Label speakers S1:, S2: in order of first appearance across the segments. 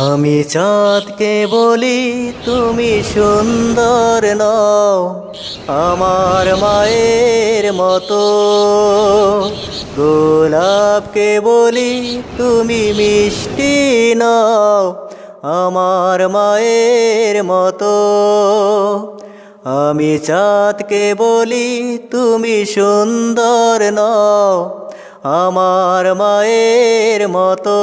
S1: আমি চাঁদকে বলি, তুমি সুন্দর নও। আমার মায়ের মতো গোলাপকে বলি, তুমি মিষ্টি নও। আমার মায়ের মতো আমি চাঁদকে বলি, তুমি সুন্দর নও। আমার মায়ের মতো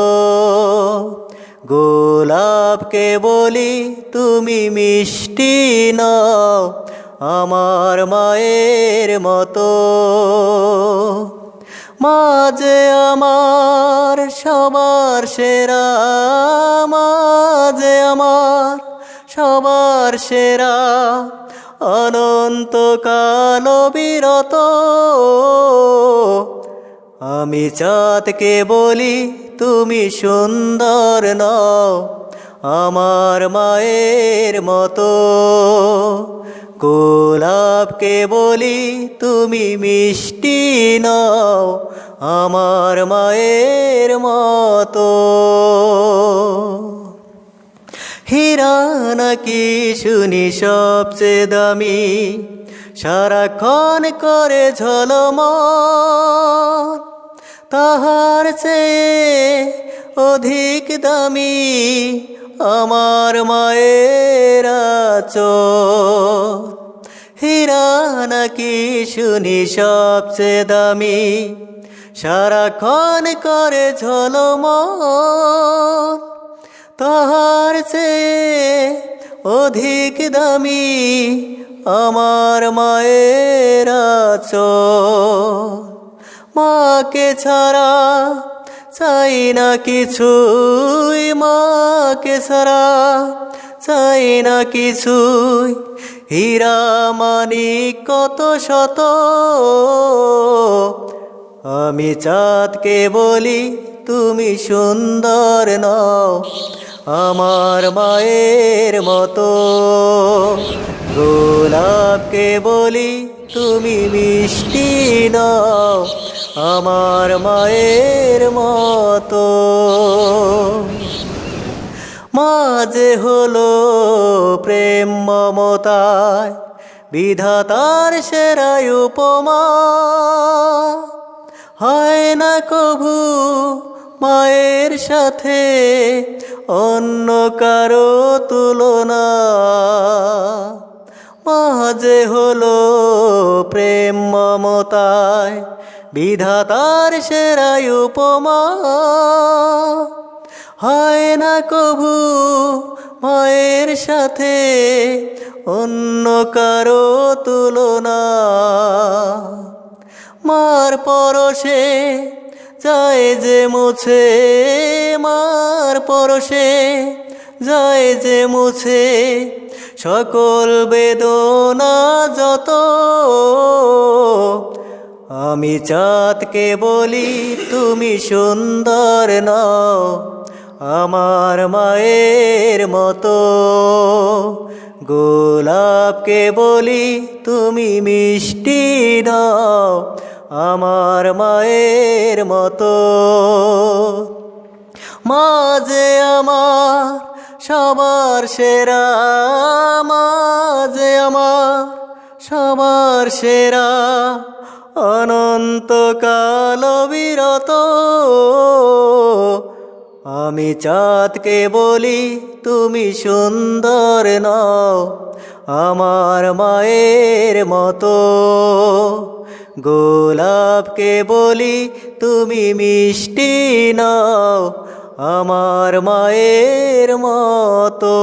S1: গোলাপকে বলি তুমি মিষ্টি নও, আমার মায়ের মতো। মাঝে আমার সবার সেরা, মাঝে আমার সবার সেরা। অনন্ত কাল বিরত, আমি চাঁদকে বলি তুমি সুন্দর নও, আমার মায়ের মতো। গোলাপকে বলি তুমি মিষ্টি নও, আমার মায়ের মতো। হীরা নাকি শুনি সবচেয়ে দামি, সারাক্ষণ করে ঝলম তাহার চেয়ে অধিক দামি আমার মায়ের হীরা নাকি শুনি সবচেয়ে দামি? সারাক্ষণ করে ঝলম তাহার চেয়ে অধিক দামি আমার মায়ের আচর। মাকে ছাড়া চাই না কিছুই, মাকে ছাড়া চাই না কিছুই। হীরা মানি কত শত, আমি চাঁদকে বলি তুমি সুন্দর নও, আমার মায়ের মতো। গোলাপকে বলি তুমি মিষ্টি নও আমার মায়ের মতো। মাঝে হলো প্রেম মমতায়, বিধাতার সেরাই উপমা। হয় না কভু মায়ের সাথে অন্য কারও তুলনা। মাঝে হলো প্রেম মমতায় বিধাতার সেরাই উপমা। হয় না কভু মায়ের সাথে অন্য কারও তুলনা। মার পরশে যায় যে মুছে, মার পরশে যায় যে মুছে, সকল বেদনা যত আমি চাঁদকে বলি, তুমি সুন্দর নও, আমার মায়ের মতো। গোলাপকে বলি, তুমি মিষ্টি নও, আমার মায়ের মতো। মাঝে আমার সবার সেরা, মাঝে আমার সবার সেরা। অনন্তকাল বিরত। আমি চাঁদকে বলি, তুমি সুন্দর নও, আমার মায়ের মতো। গোলাপকে বলি, তুমি মিষ্টি নও, আমার মায়ের মতো।